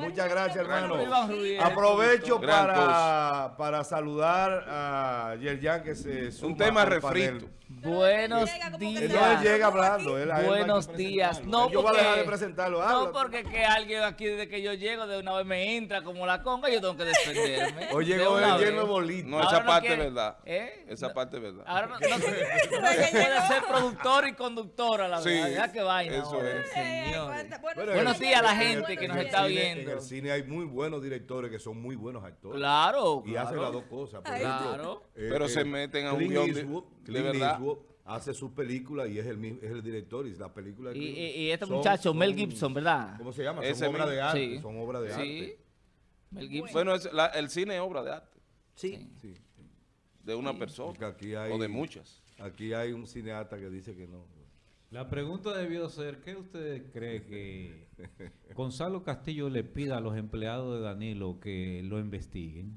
Muchas gracias, hermano. Aprovecho para, para saludar a Yerjan que se suma Un tema refrito. Buenos Él no él días. llega hablando. él- no Buenos días. No, Yo voy a dejar de porque- presentarlo. No, habla. porque que alguien aquí desde que yo llego de una vez me entra como la conga, yo tengo que defenderme. Hoy De llegó una él lleno de bolita. No, esa no parte es verdad. ¿Eh? Esa No. parte es verdad. Ahora no, no no puede ser productor y conductor a la Sí, vez. Ya que vaina. eso ahora, es. Buenos en- días a la en- gente en- que nos está viendo. En el cine hay muy buenos directores que son muy buenos actores. Claro, Y hacen claro. las dos cosas. Por ejemplo, Claro. eh, Pero eh, se meten a un guion de- de verdad. Eastwood hace sus películas y es el, mismo- es el director y la película de Y, y- y este son- muchacho, Mel son- Gibson, ¿verdad? ¿Cómo se llama? Son obras mismo. de arte. Sí. Son obras de Sí. arte. Mel Gibson. Bueno, es la- el cine es obra de arte. Sí. sí. De una persona. Porque aquí hay, O de muchas. Aquí hay un cineasta que dice que no. La pregunta debió ser, ¿qué usted cree que Gonzalo Castillo le pida a los empleados de Danilo que lo investiguen?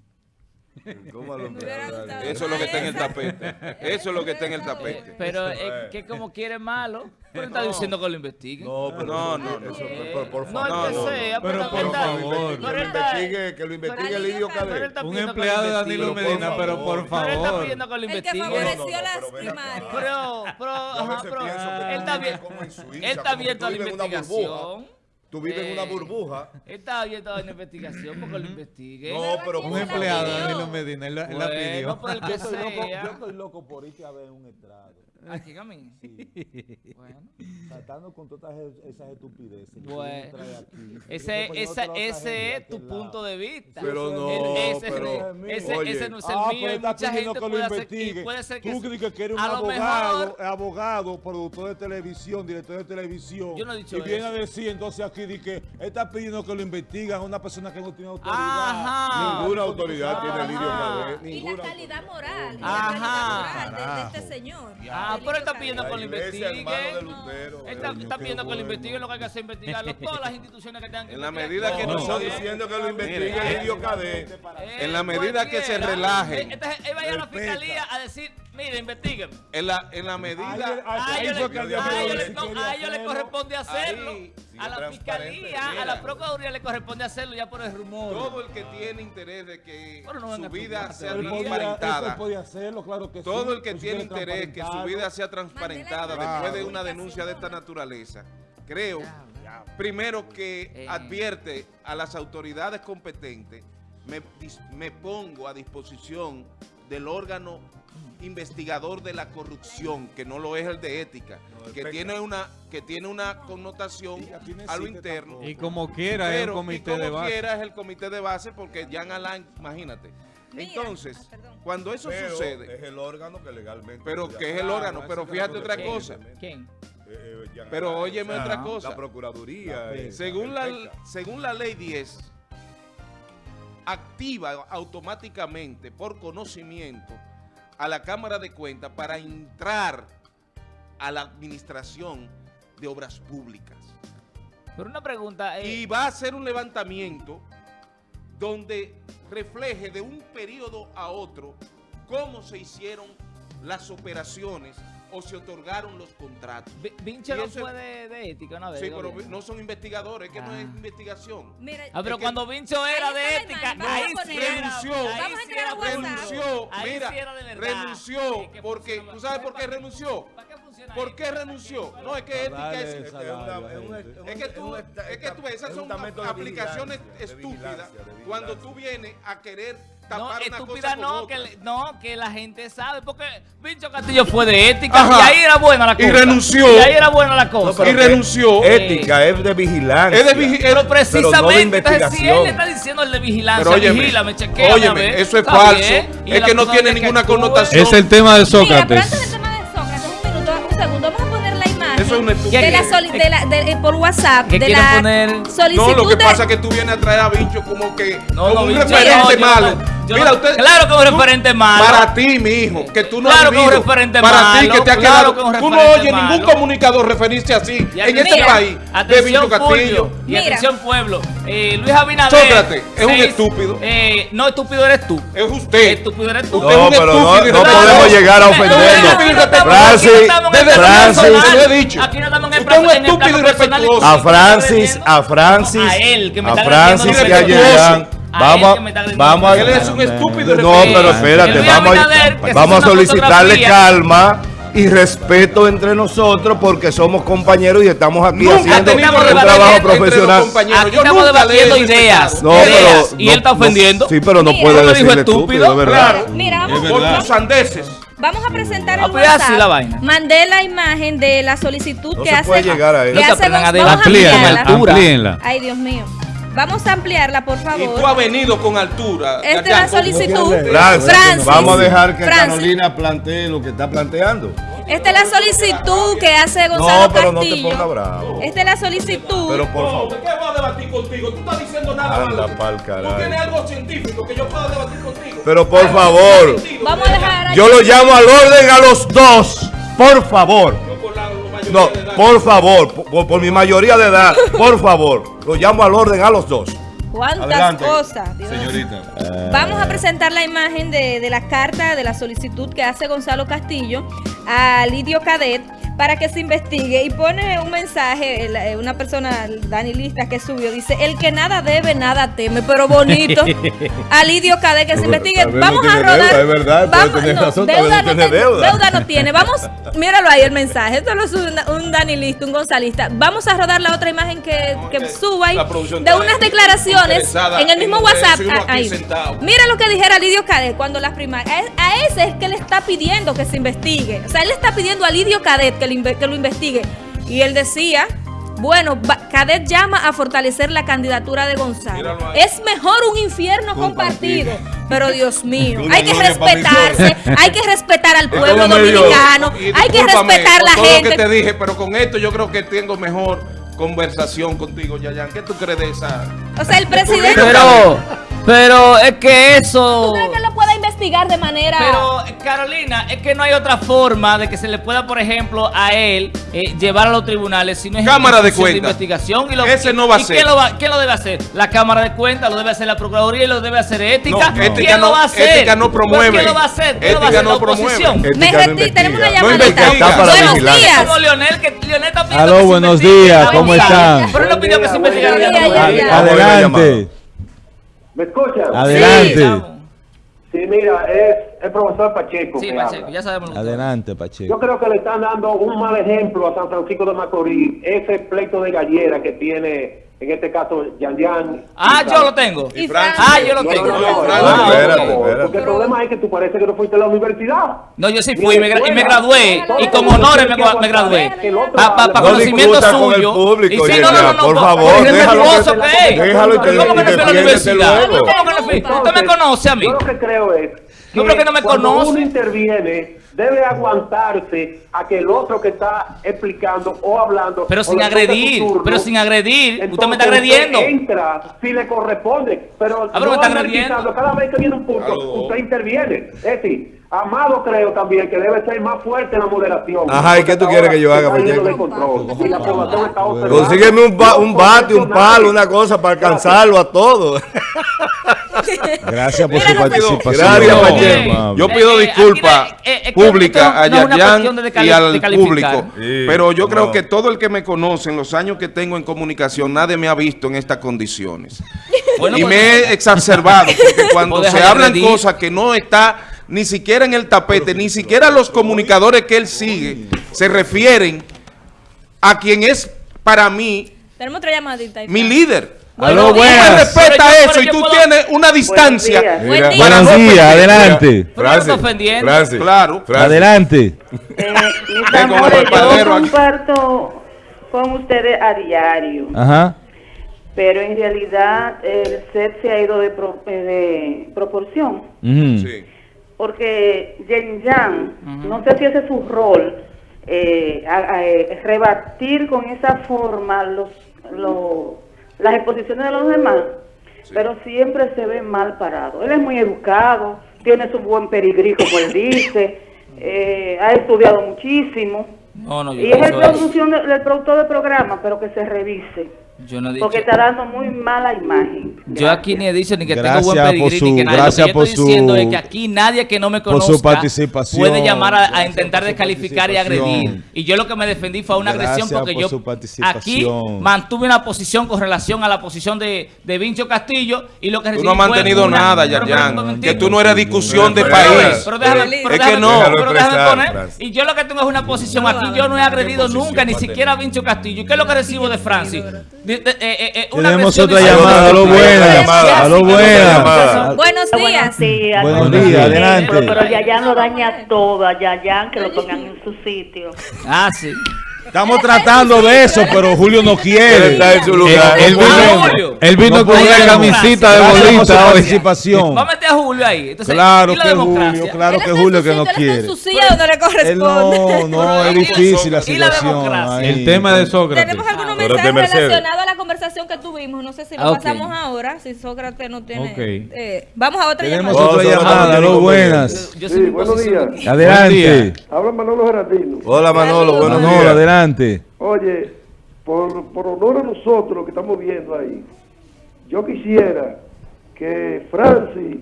Eso es lo que está en el tapete. Eso es lo que está en el tapete. Pero Eso es que como quiere malo, pero está diciendo que lo investiguen. No, pero No, no, no. eso- Eh, por, no favor. el que no, sea, pero pero, por favor. Que pero lo él está- investigue, que lo investigue Pero pero Cadet. está Un empleado de. Danilo Pero por Medina, pero favor. por Pero él está favor. pidiendo que lo El que favoreció pero. Pero, pero, ajá, pero él está bien. Él está abierto a la investigación. Tú vives en una Eh, burbuja. Él está abierto a la investigación porque lo investiguen. No, pero Un empleado de. Danilo Medina, él, la- él la Bueno, pidió. por el que Yo estoy, loco, yo estoy loco por irte a ver un estrado. ¿A quién a mí? Sí. Bueno. Tratando con todas esas- estupideces. Bueno. aquí. Ese, esa, no lo ese de es tu lado. punto de vista. Pero Ese no, El- ese, pero, ese, oye, ese no es el Ah, mío. pero y está mucha pidiendo gente que lo puede, hacer, investigue. y puede ser que, Tú crees que eres un lo abogado, mejor- abogado, productor de televisión, director de televisión. Yo no he dicho Y viene eso. a decir entonces aquí di que está pidiendo que lo investigan a una persona que no tiene autoridad. Ajá. Ninguna autoridad Ajá. tiene Lidio Cadet. Y la Ninguna calidad moral. Ajá. Este señor. Ah, pero él está pidiendo que lo investiguen. Está, eh, pidiendo que lo investiguen, lo que hay que hacer es investigarlo. Todas las instituciones que tengan que En la investigar. medida que No, nosotros- está diciendo que lo investigue Mire, Lidio Cadet. Eh, En la medida que se relajen. Eh, Entonces él vaya a la fiscalía a decir, mire, investiguen. En la, en la medida. A ahí ellos le- corresponde hacerlo. Ahí, sí, A la fiscalía, a la procuraduría le corresponde hacerlo ya por el rumor. Todo el que tiene interés de que Bueno, no su vida sea transparentada. podía hacerlo, claro que sí. Todo el que Pues tiene interés que su vida sea transparentada Mandela después de una denuncia de esta naturaleza, creo, primero que Eh. advierte a las autoridades competentes, me, me pongo a disposición del órgano investigador de la corrupción, que no lo es el de ética, No, el que PECA. tiene una que tiene una connotación a lo interno. tampoco. Y como quiera, es y comité como de base. quiera es el comité de base porque Jean Alain, imagínate. Mira, Entonces, ah, perdón. cuando eso Pero sucede, Es el órgano que legalmente. pero que es el órgano, pero fíjate otra que cosa. ¿Quién? eh, eh, Jean Pero óyeme o sea, otra cosa. La Procuraduría. La eh, según el la, según la ley 10, activa automáticamente por conocimiento a la Cámara de Cuentas para entrar a la administración de obras públicas. Pero una pregunta. eh, Y va a hacer un levantamiento donde refleje de un periodo a otro cómo se hicieron las operaciones o se otorgaron los contratos. Vi- Vinche no fue de, de ética una vez. Sí, ¿no? pero no son investigadores, es que no es Ah. investigación. Mira, Ah, pero cuando Vincho era Ahí de ética, ahí sí renunció, ahí renunció, Ahí mira, de renunció, porque, ¿tú sabes por qué ¿Para renunció? ¿Para qué funciona ¿Por qué renunció? No, es que ética es... Es que tú, un- es que tú, esas es son aplicaciones estúpidas cuando tú vienes a querer No, tapar una estúpida no que, no, que la gente sabe, porque Vincho Castillo fue de ética Ajá. y ahí era buena la Y cosa. renunció. Y ahí era buena la cosa. y renunció. Ética, es de vigilancia. Es de vigi- Pero precisamente, si él le está diciendo el de vigilancia, Pero óyeme, vigílame, chequéame, óyeme, a ver, eso es falso, bien, y es que no tiene ninguna connotación. Es el tema de Sócrates, una de la, soli- de la de- eh, por WhatsApp ¿Qué de la poner? solicitud No, lo que de- pasa es que tú vienes a traer a Vincho como que No, como no, un Vincho, referente no, yo malo. No- Yo Mira, no- usted, claro que es un referente malo. Para ti, mi hijo, que tú no Claro has que es un vivido. referente Para ti, malo, que te ha claro quedado. que tú no oyes ningún malo. comunicador referirse así Y en este país de Atención, Castillo. Y Mira. atención, pueblo. Eh, Luis Abinader. Sócrates, es un seis- estúpido. Eh, no, estúpido eres tú. Es usted. Estúpido eres tú. Usted es No, un pero no, estúpido y no irrespetuoso. podemos llegar a ofenderlo. Francis, Aquí no estamos en el plano Francis. lo he dicho. Aquí no estamos en el Usted es un plano- estúpido y irrespetuoso. A. Francis, ¿Me está a Francis, A él, que me a está Francis agrediendo y a irrespetuoso. Yerjan. A Vamos, él vamos a... Él es un estúpido No, pero espérate, vamos a, vamos a solicitarle calma y respeto entre nosotros porque somos compañeros y estamos aquí Nunca haciendo un trabajo profesional. Aquí Yo estamos debatiendo ideas. No, ideas, pero y no- él está no- ofendiendo. sí, pero no Mira. puede ¿Cómo me dijo decirle estúpido? estúpido, de verdad. Claro. Mira, vamos, Por tus vamos, sandeces. vamos a presentar el así WhatsApp. la vaina. Mandé la imagen de la solicitud No que se hace. puede llegar a eso. que No hace vamos a amplíenla. Ay, Dios mío. Vamos a ampliarla, por Y favor. tú has venido con altura. Esta es la solicitud. Francis, Francis. vamos a dejar que Francis. Carolina plantee lo que está planteando. Esta es la solicitud que hace Gonzalo No, pero no te Castillo. ponga bravo. Esta es la solicitud. Pero por favor. ¿de ¿qué voy a debatir contigo? Tú estás diciendo nada Anda malo. pa'l Tú tienes algo científico que yo pueda debatir contigo. Pero por favor. Vamos a dejar aquí. Yo lo llamo al orden a los dos. Por favor. No, por favor, por, por mi mayoría de edad, por favor, lo llamo al orden a los dos. ¿Cuántas Adelante, cosas? Dios. Señorita. Vamos a presentar la imagen de, de la carta de la solicitud que hace Gonzalo Castillo a Lidio Cadet para que se investigue y pone un mensaje, eh, una persona, Dani Lista, que subió, dice, el que nada debe, nada teme, pero bonito. a Lidio Cadet que se investigue. no Vamos a rodar. deuda, es verdad, vamos, no, razón, deuda, no tiene deuda. deuda no tiene. Vamos, míralo ahí el mensaje. Esto lo sube una- un Dani Lista, un gonzalista. Vamos a rodar la otra imagen que, que suba ahí de unas declaraciones en el mismo en WhatsApp. ah, ahí. Mira lo que dijera Lidio Cadet cuando las primarias. A, a ese es que le está pidiendo que se investigue. O sea, él le está pidiendo a Lidio Cadet que lo, inve- que lo investigue. Y él decía. Bueno, Cadet llama a fortalecer la candidatura de Gonzalo. Es mejor un infierno compartido. Pero Dios mío, hay que respetarse, hay que respetar al pueblo dominicano, hay que respetar la todo lo que te gente. dije, pero con esto yo creo que tengo mejor conversación contigo, Yayan. ¿Qué tú crees de esa? O sea, el presidente. Pero, pero es que eso. ¿Tú crees que lo pueda investigar de manera.? Pero, Carolina, es que no hay otra forma de que se le pueda, por ejemplo, a él eh, llevar a los tribunales si no es Cámara de institución cuentas. investigación. Y lo, Ese no va a ¿y ser. ¿quién lo, va- quién lo debe hacer? La Cámara de Cuentas, lo debe hacer la Procuraduría y lo debe hacer Ética. No, Ética ¿Quién no- lo va a hacer? Ética no Pues, promueve. ¿Quién lo va a hacer? ¿Quién lo va a hacer? no la oposición. Me retí- tenemos una llamadita. investiga. Está para Buenos vigilar. días. Como Leonel, que Leonel está pidiendo Aló, buenos días, ¿cómo están? Pero él no pidió que se investigara. Adelante. ¿Me escuchan? Adelante. Sí, mira, es el profesor Pacheco Sí, que Pacheco, habla. ya sabemos Adelante, Pacheco. Yo creo que le están dando un mal ejemplo a San Francisco de Macorís, ese pleito de gallera que tiene, en este caso, Yan Yan. Ah, yo lo tengo. Y. Ah, yo lo tengo. no, no, Ah, no, espérate, espérate. Porque el problema es que tú parece que no fuiste a la universidad. No, yo sí fui y me, gra- y me gradué. Y con honores me, me gradué. Para No conocimiento discuta con el suyo. público, Y sí, no, no, no, por favor, déjalo irrespetuoso que- que es. déjalo y te- ¿Cómo que y no fui a la defiéndete universidad? Luego. ¿Cómo que no fui? ¿Usted me conoce a mí? Yo lo que creo es que, No, pero que no me cuando conoce. uno interviene, debe aguantarse a que el otro que está explicando o hablando. Pero sin toque agredir, pero sin agredir. Usted me está agrediendo. usted entra si le corresponde, pero, Ah, pero me está agrediendo. cada vez que viene un punto, usted interviene. Es decir, Amado creo también que debe ser más fuerte en la moderación. Ajá, ¿y qué tú quieres que yo haga. Consígueme un, ba- un bate, un palo, una cosa para alcanzarlo a todos. Gracias por su participación. Gracias, Pacheco. Yo pido Eh, eh, disculpas esto a Yayan y al público. Sí, pero yo creo que todo el que me conoce en los años que tengo en comunicación, nadie me ha visto en estas condiciones. Bueno, y pues- me he exacerbado porque cuando se hablan cosas que no está ni siquiera en el tapete, ni siquiera los comunicadores que él sigue se refieren a quien es para mí mi líder. Aló, Tú me buenas. respeta yo- eso y tú puedo- tienes una distancia. Buen Mira, día. para Buenos no días, adelante. Pero no Francis, Claro. Francis. Adelante. Eh, mis amores, yo comparto con ustedes a diario, Ajá. pero en realidad el set se ha ido de, pro- eh, de proporción. Sí. porque Yen Yang, no sé si ese es su rol, eh, a- a- eh, rebatir con esa forma los, los- las exposiciones de los demás, pero siempre se ve mal parado. Él es muy educado, tiene su buen pedigrí, como él dice, eh, ha estudiado muchísimo. No, no, yo Y es el, producción del productor del programa, pero que se revise. Yo no he dicho. Porque está dando muy mala imagen. Yo aquí ni he dicho ni que Gracias tengo buen por pedigrí su- ni que nada. gracias Lo que yo por estoy su- diciendo es que aquí nadie que no me por su conozca participación. puede llamar a, intentar descalificar y agredir. Y yo lo que me defendí fue una agresión porque por yo su aquí mantuve una posición con relación a la posición de, de Vincho Castillo y lo que Tú recibí no has mantenido una- nada, pero- Que tú no eres discusión de país. Pero déjame, Es que déjame- no. pero déjame poner. Y yo lo que tengo es una posición aquí. Yo no he agredido nunca, ni siquiera a Vincho Castillo. ¿Y qué es lo que recibo de Francis? Eh, eh, eh, una Tenemos otra llamada, aló, buenas, aló, buenas. Buenos días. Buenos días, Pero, adelante. pero Yayan lo daña todo, a Yayan que lo pongan en su sitio. Ah, sí. Estamos tratando de eso, pero Julio no Él quiere. está en su lugar. Él Ah, vino, Julio. él vino No con una camisita de bolita hoy. participación. Vamos a meter a Julio ahí. Entonces, Claro ¿y la que democracia? Julio, claro Él que Julio que no él quiere. en su silla donde le Él corresponde. no, no, es difícil la ¿Y la situación. El tema de Sócrates. Tenemos algunos de mensajes relacionados a la conversación que tuvimos. No sé si lo Ah, pasamos ahora, si Sócrates no tiene. Eh, vamos a otra Tenemos llamada. Otra aló, buenas. Buenos días. Adelante. Habla Manolo Gerardino. Hola Manolo, buenos Manolo, días. adelante. Oye, por, por honor a nosotros que estamos viendo ahí, yo quisiera que Francis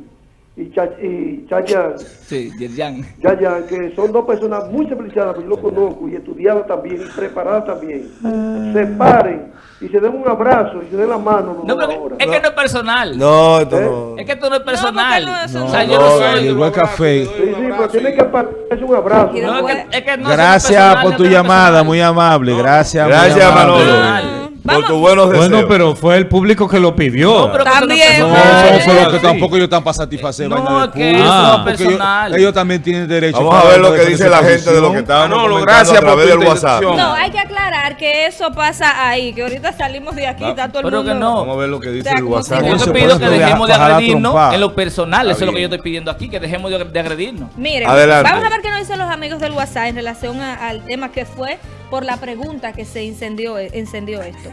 y, Cha y Chayanne, Sí. Yayan, que son dos personas muy civilizadas, que yo lo conozco y estudiadas también y preparadas también, se paren y se den un abrazo y se den la mano No, pero ahora. es que no es personal. No, esto no. Es que esto no es personal. No, no, eso o no. sea, yo No, no soy. El café. Sí, sí, pero tiene que pararse un abrazo. No, es que, es que no Gracias por tu no llamada, muy amable. Gracias, Gracias. Manolo. Vamos. Por tus buenos deseos. Bueno, pero fue el público que lo pidió. No, pero También, eso No, no Ah, pero que tampoco ellos están para satisfacer No, que eso no es personal. Ellos, también tienen derecho. Vamos a ver lo que dice la gente de lo que estábamos Manolo, comentando gracias a través del WhatsApp. No, hay que aclarar que eso pasa ahí, que ahorita salimos de aquí, está todo el pero mundo. que no. Vamos a ver lo que dice O sea, el WhatsApp. Yo te pido que dejemos de agredirnos en lo personal. Eso es lo que yo estoy pidiendo aquí, que dejemos de, agredirnos. Miren, vamos a ver qué nos dicen los amigos del WhatsApp en relación al tema que fue por la pregunta que se incendió, encendió esto.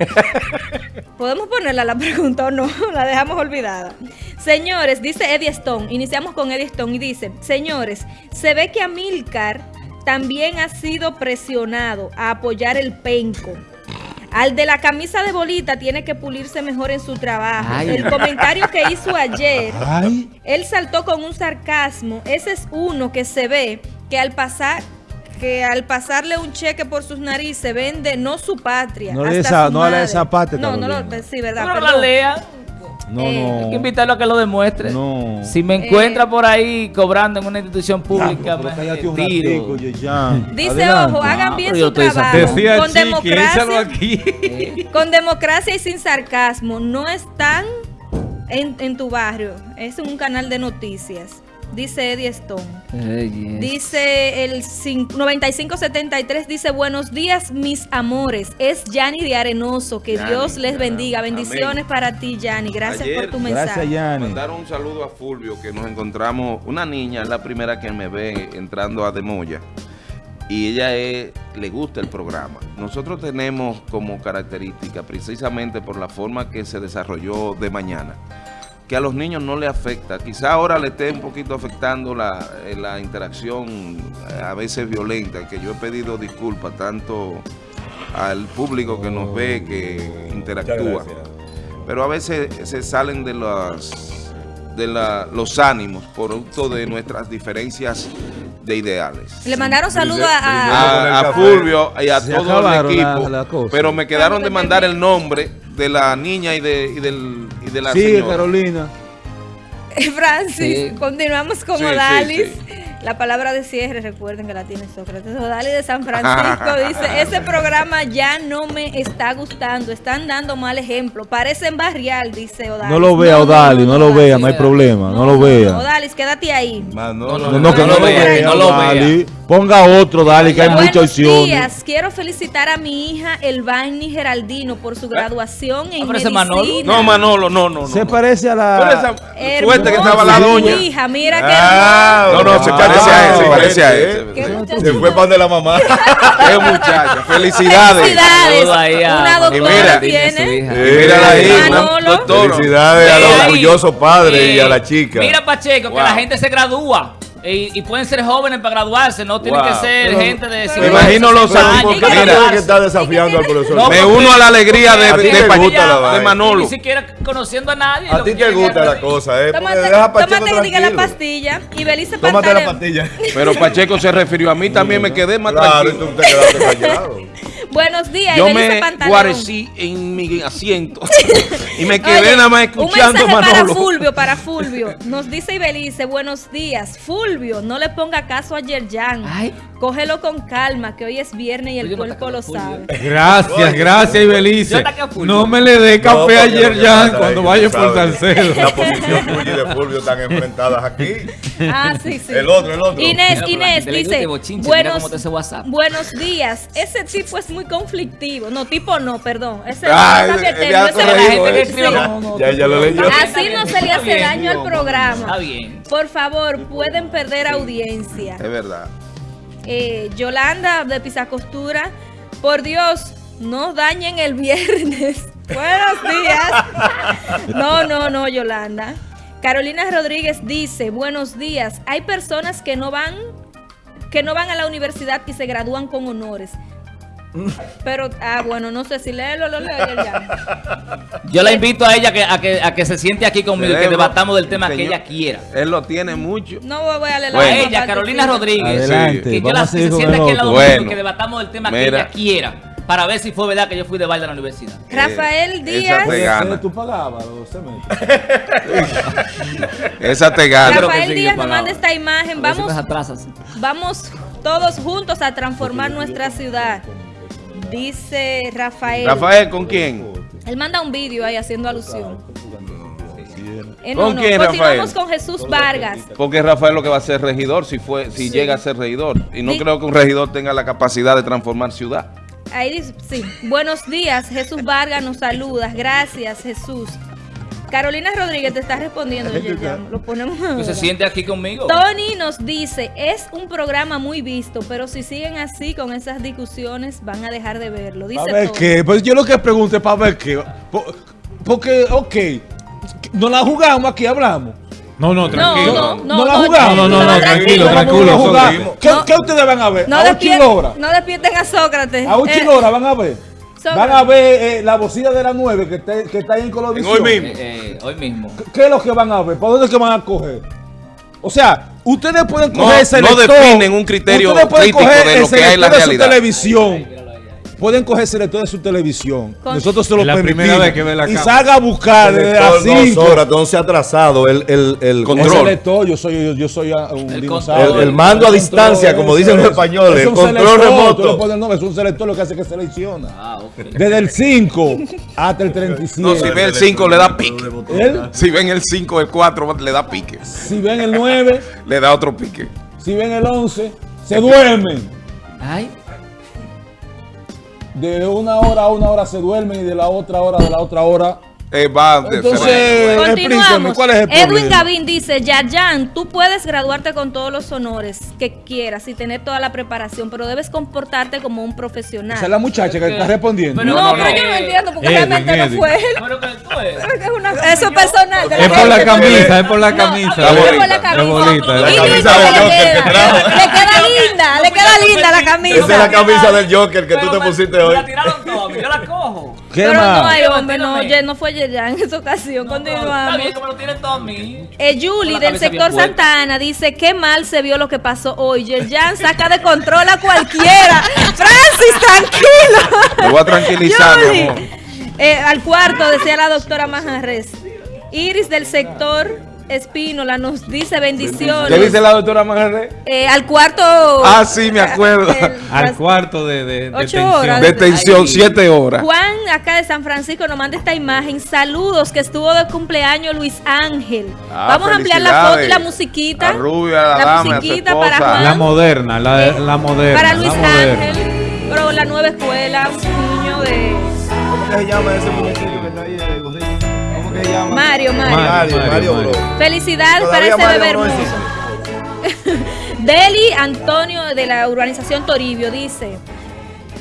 ¿Podemos ponerla la pregunta o no? La dejamos olvidada. Señores, dice Eddie Stone, iniciamos con Eddie Stone y dice, señores, se ve que Amilcar también ha sido presionado a apoyar el penco. Al de la camisa de bolita tiene que pulirse mejor en su trabajo. Ay. El comentario que hizo ayer Ay, él saltó con un sarcasmo. Ese es uno que se ve que al pasar que al pasarle un cheque por sus narices vende no su patria. No le hasta esa- su no le madre. esa parte, No, no lo, sí, verdad. La lea. no, Eh, Hay que no. invitarlo a que lo demuestre. No. Si me Eh, encuentra por ahí cobrando en una institución pública, Pero me cállate un tiro. ratico, Yeyan. Dice, Adelante. ojo, hagan bien su trabajo. Decía Con democracia, aquí. con democracia y sin sarcasmo. No están en, en tu barrio. Es un canal de noticias. Dice Eddie Stone. Dice el cin- 9573, dice buenos días mis amores, es Yanni de Arenoso, que Dios les bendiga, Amén. bendiciones para ti Yanni, gracias Ayer- por tu mensaje. Gracias, Yanni. Mandaron un saludo a Fulvio, que nos encontramos, una niña, es la primera que me ve entrando a Demoya, y ella es- le gusta el programa. Nosotros tenemos como característica, precisamente por la forma que se desarrolló de mañana, que a los niños no le afecta. Quizá ahora le esté un poquito afectando la, eh, la interacción eh, a veces violenta, que yo he pedido disculpas tanto al público que nos ve, que interactúa pero a veces se salen de las de la- los ánimos producto de nuestras diferencias de ideales. Le mandaron saludos a, a-. Fulvio y a Se todo el equipo, la- la cosa. pero me quedaron de mandar el nombre de la niña y de, y del, y de la Sí, señora. Carolina. Francis. Sí. Continuamos con Sí, sí, Odalis. La palabra de cierre, recuerden que la tiene Sócrates. Odalis de San Francisco dice, ese programa ya no me está gustando, están dando mal ejemplo, parecen barrial, dice Odalis. No lo vea, Odalis, no lo vea, no hay problema, no lo vea. Odalis, quédate ahí. Manolo, No, no, que no lo vea, vea, no lo vea. Ponga otro, dale, que hay Buenos muchas opciones. días, quiero felicitar a mi hija Elvani Geraldino por su graduación en Ah, medicina. Manolo. No, Manolo, no, no, no. Se no. parece a la... esa suerte que estaba la doña. hija, mira qué Ah, No, no, se parece a él, se parece a muchacho. Se fue para donde la mamá. Qué muchacha. Felicidades. Felicidades. Saludo ahí a Una doctora tiene. Mírala ahí. Felicidades a los orgullosos padres y a la chica. Mira, Pacheco, Wow. que la gente se gradúa. Y, y pueden ser jóvenes para graduarse, no tienen Wow. que ser Pero- gente de Me 50, imagino los 60 años, años. ¿Por porque qué mira, tiene que estar desafiando al profesor? No, Me uno a la alegría de, A de gusta la de Manolo. ni siquiera conociendo a nadie. A ti que te gusta la cosa, ¿eh? Tómate, deja a Pacheco tómate diga, la pastilla y Belice Tómate la pastilla. Pero Pacheco se refirió a mí, también me quedé más Claro, y tranquilo. tú te quedaste callado. Buenos días, Yo Ibelice me guarecí en mi asiento y me quedé Oye, nada más Un escuchando a mensaje para Manolo. Fulvio, para Fulvio. Nos dice Ibelice, buenos días. Fulvio, no le ponga caso a Yerjan. Ay. Cógelo con calma, que hoy es viernes y el Oye, no cuerpo lo a sabe. Gracias, gracias, Ibelice. a. No me le dé café ya pasa cuando vaya por Salcedo. La posición tuya y de Fulvio están enfrentadas aquí. Ah, sí, sí. El otro, el otro. Inés, Inés dice, buenos, cómo te hace WhatsApp". buenos días. Ese tipo es muy conflictivo. No, tipo no, perdón. Ese Ah, no cambia el- el el término, de ese alto es- riesgo, gente que escribe Ya, como- ya, ya lo leyó. Así no se le hace daño al programa. Está bien. Por favor, pueden perder audiencia. Es verdad. Eh, Yolanda de Pisacostura, por Dios, no dañen el viernes. Buenos días. No, no, no, Yolanda. Carolina Rodríguez dice, buenos días. Hay personas que no van, que no van a la universidad y se gradúan con honores. Pero, ah, bueno, no sé si léelo, lo leo ya. Yo la invito a ella que, a, que, a que se siente aquí conmigo y que debatamos del tema que ella quiera. Él lo tiene mucho. No voy a leer la Bueno. a ella, Carolina. Rodríguez. Adelante, Que yo vamos la a que seguir se con siente el aquí al lado mío y Bueno. que debatamos del tema que ella quiera. Para ver si fue verdad que yo fui de baile a la universidad. Rafael esa Díaz. te gana. ¿Tú pagabas los cementos? Esa te gana. Rafael Díaz nos manda esta imagen. Vamos. Vamos todos juntos a transformar nuestra ciudad. Dice Rafael. Rafael, ¿con quién? Él manda un vídeo ahí haciendo alusión. Eh, ¿Con quién, Continuamos Rafael? con Jesús Vargas. Porque Rafael lo que va a ser regidor si fue si Sí. llega a ser regidor. Y no creo que un regidor tenga la capacidad de transformar ciudad. Ahí dice, sí. Buenos días, Jesús Vargas nos saluda. Gracias, Jesús. Carolina Rodríguez te está respondiendo. Lo ponemos ahora. se siente aquí conmigo. Tony nos dice, es un programa muy visto, pero si siguen así con esas discusiones van a dejar de verlo. Dice ¿Para ver Tony. qué? Pues yo lo que pregunto es para ver qué. Po- Porque, ok, no la jugamos aquí, hablamos. No, no, tranquilo. no, no, No la no, jugamos. No, no, no, no, tranquilo, ¿Cómo tranquilo. a. ¿Qué, No. qué ustedes van a ver? No, a no despierten a Sócrates. A Eh, Uchilora van a ver. Van a ver eh, la bocina de la 9 que está, que está ahí en Colovisión. En hoy mismo. Eh, eh, hoy mismo. ¿Qué es lo que van a ver? ¿Para dónde es que van a coger? O sea, ustedes pueden No- coger ese no selector. definen un criterio ustedes pueden crítico coger de el lo que hay en la selector de su realidad. televisión. Pueden coger el selector de su televisión. Con- Nosotros se lo la primera permitimos. vez que ve la Y salga a buscar desde las Selector, no, 5. Sora, entonces atrasado. El, el, el, Control. El selector, yo soy, yo, yo soy un El dinosaurio. control. El- el mando a El distancia, como dicen los es- españoles, es un el control selector, remoto. tú le pones el nombre, es un selector lo que hace que selecciona. Ah, ok. Desde el 5 hasta el 37. No, si ve el 5 le da pique. Él, Si ven el 5, el 4 le da pique. si ven el 9, Le da otro pique. si ven el 11, se duermen. Ay, De una hora a una hora se duermen y de la otra hora de la otra hora. Eh, va Entonces, explíqueme, Continuamos. ¿cuál es el Edwin problema? Gavín dice, Yayan, tú puedes graduarte con todos los honores que quieras y tener toda la preparación, pero debes comportarte como un profesional. Esa es la muchacha que está respondiendo. no, pero- no, pero no. yo no entiendo porque Edwin, realmente no fue él. pero que tú eres. Es que es una- Eso es personal. de Es por la camisa, es por la No, camisa. es por la bonita. camisa. Es bonita, La Y camisa del le Joker que trajo. Le queda linda, le queda linda la camisa. Esa es la camisa del Joker que tú te pusiste hoy. La tiraron toda, yo la cojo. ¿Qué Pero más? no hay hombre, no, ye- no fue Yeyan en esa ocasión. Está Continuamos. bien que me lo tienen todo a mí. Eh, Julie del sector puesta. Santa Ana dice qué mal se vio lo que pasó hoy. Yerjan saca de control a cualquiera. Francis, tranquilo. Me voy a tranquilizar, mi Julie. amor. Eh, al cuarto, decía la doctora Majarres. Iris del sector Espínola nos dice bendiciones. ¿Qué dice la doctora Magarre? Eh, al cuarto. Ah, sí, me acuerdo. El- Al cuarto de, de, de Ocho tensión. horas. Detención, Ay. siete horas. Juan, acá de San Francisco, nos manda esta imagen. Saludos, que estuvo de cumpleaños Luis Ángel. Ah, Vamos a ampliar la foto y la musiquita. La rubia, la La musiquita para. Juan. La moderna, la, Eh, la moderna. Para Luis. Ángel, pero la nueva escuela, un niño de ¿Cómo que se llama ese muñequito que está ahí de gorrito? ¿Cómo que se llama? Mario, Mario. Mario, Mario, Mario, bro. Felicidades para Todavía ese Mario bebé no hermoso. Deli Antonio de la urbanización Toribio dice,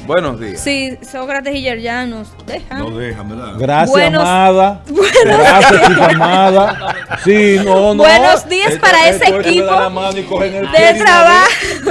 Buenos días. si Sócrates y Yerjanos dejan. No déjame, ¿verdad? Gracias, Buenos- amada. Buenos Gracias, chica amada. Sí, no, no. Buenos días Esto- para esto ese equipo de trabajo.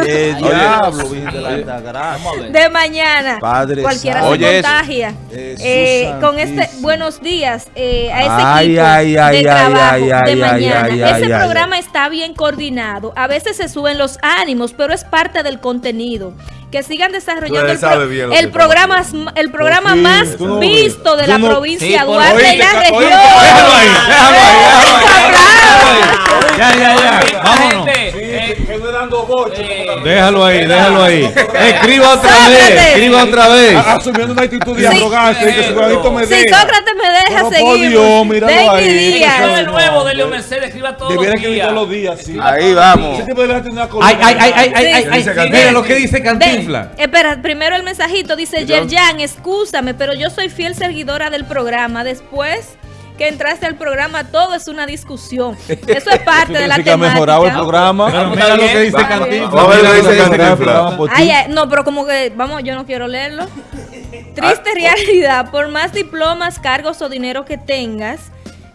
Eh, Oye, diablo, de la Gracia. De mañana. Padre Cualquiera santo. se Oye, contagia. Eh, con este buenos días eh, a ese Ay, equipo ay, ay, de ay, trabajo ay, de ay, mañana. ay, ese ay, ay, programa está bien coordinado. A veces se suben los ánimos, pero es parte del contenido. Que sigan desarrollando el, pro- el programa, el programa más no visto de la no- provincia Sí, Duarte y la región. oíste, déjalo ahí, déjalo ahí, Ya, ya, ya. Esta Vámonos. Eh, Quedó dando boche. eh, Déjalo ahí, déjalo ahí. Escriba otra vez, escriba otra vez. Asumiendo una actitud de Sí. arrogancia y que su granito me Si deja. Sócrates me deja seguir. Dios, míralo ahí. días. Eso de nuevo de Leo Mercedes, escriba todos los escribir días. todos los días, sí. Ahí vamos. Ese tipo debería tener una columna. Ay, ay, ay, ay, ay, ay. Mira lo que dice Cantinfla. Espera, primero el mensajito dice Yerjan, excúsame, pero yo soy fiel seguidora del programa. Después que entraste al programa, todo es una discusión. Eso es parte de la que ha mejorado el programa. Pero mira lo que dice Cantinflas. Ay, ay, no, pero como que, vamos, yo no quiero leerlo. Triste realidad, por más diplomas, cargos o dinero que tengas,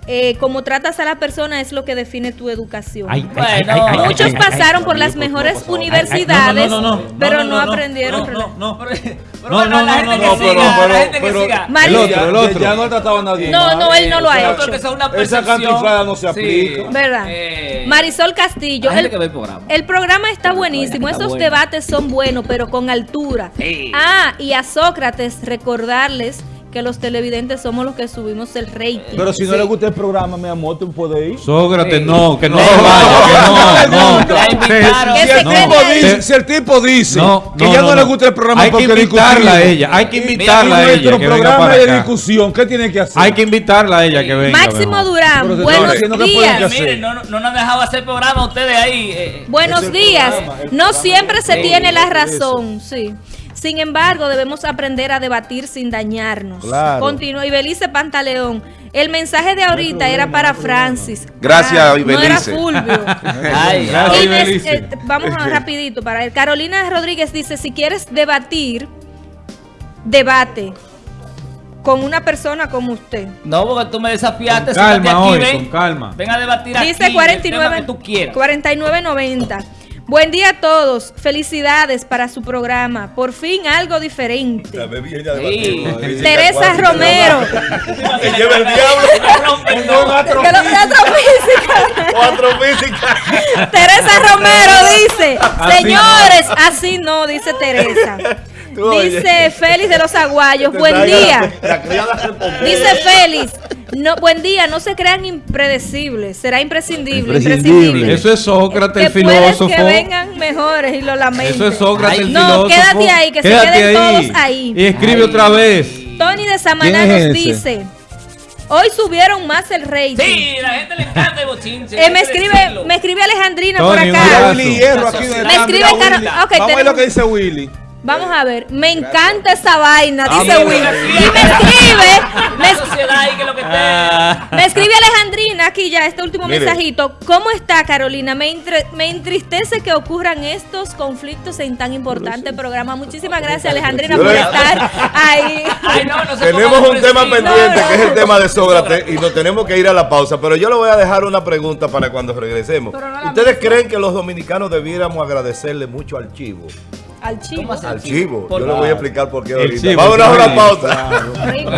eh, como tratas a la persona es lo que define tu educación. Ay, Bueno, ay, ay, Muchos ay, ay, pasaron ay, por las mejores universidades, no, no, no, no, pero no, no, no, no, aprendieron. no, no, no. No, la gente que siga, la gente que siga. El otro, el otro. Ya no ha tratado a nadie. No, no, él no lo ha hecho. Esa cantinflada no se aplica. ¿Verdad? Eh, Marisol Castillo, el, programa. está buenísimo, esos debates son buenos, pero con altura. Ah, y a Sócrates recordarles que los televidentes somos los que subimos el rating. Pero si no le gusta el programa, mi amor, tú puedes ir. Sócrates, Sí. no, que no No, se vaya, que no, no. La invitaron. Que Si el, no. tipo dice, si el tipo dice que no, ya no, no, le gusta el programa Hay que invitarla a ella, hay que invitarla a ella nuestro que venga programa para de acá. discusión, ¿qué tiene que hacer? Hay que invitarla a ella que venga. Máximo. Durán, buenos días. Miren, no, no nos han dejado hacer programa ustedes ahí. eh, Buenos días. No siempre se tiene la razón, sí. Sin embargo, debemos aprender a debatir sin dañarnos. Claro. Continúa. Ibelice Pantaleón. El mensaje de ahorita era para Francis. Gracias, Ah, No era Ibelice. Fulvio. Ay, Gracias, Inés, Ibelice. eh, vamos a rapidito para él. Carolina Rodríguez dice, si quieres debatir, debate con una persona como usted. No, porque tú me desafiaste. Con calma aquí, hoy, ven. con calma. Ven a debatir aquí. Dice el tema 49, que tú quieras. 49.90. Buen día a todos. Felicidades para su programa. Por fin algo diferente. Sí. Teresa Romero. Se lleva el diablo. Teresa Romero dice, señores, así no, dice Teresa. Dice Félix de los Aguayos, buen día. Dice Félix, no, buen día, no se crean impredecibles, será imprescindible. Imprescindible. Eso es Sócrates, el filósofo. que vengan mejores y lo lamento. Eso es Sócrates, Ay, el no, filósofo. quédate ahí, que se Quédate queden todos ahí. Y escribe Ay. otra vez. Tony de Samaná ¿Quién es nos dice, hoy subieron más el rating. Sí, la gente le encanta el bochinche. Eh, me escribe, me escribe Alejandrina Tony, por acá. Willy Hierro aquí donde Me escribe mira, Caro- Willy. ok, Vamos a ver tenemos- lo que dice Willy. Vamos a ver, me encanta esa vaina, dice Will. Y me escribe, me, Ah. me escribe Alejandrina aquí ya, este último Mire. mensajito. ¿Cómo está Carolina? Me, entre- me entristece que ocurran estos conflictos en tan importante programa. Muchísimas gracias Alejandrina por estar ahí. Ay, no, no se Tenemos un tema pendiente No, que es el tema de Sócrates y nos tenemos que ir a la pausa. Pero yo le voy a dejar una pregunta para cuando regresemos. ¿Ustedes creen que los dominicanos debiéramos agradecerle mucho al chivo? Al chivo. Al chivo. Yo le voy a explicar por qué ahorita. Vámonos a una pausa. Rico,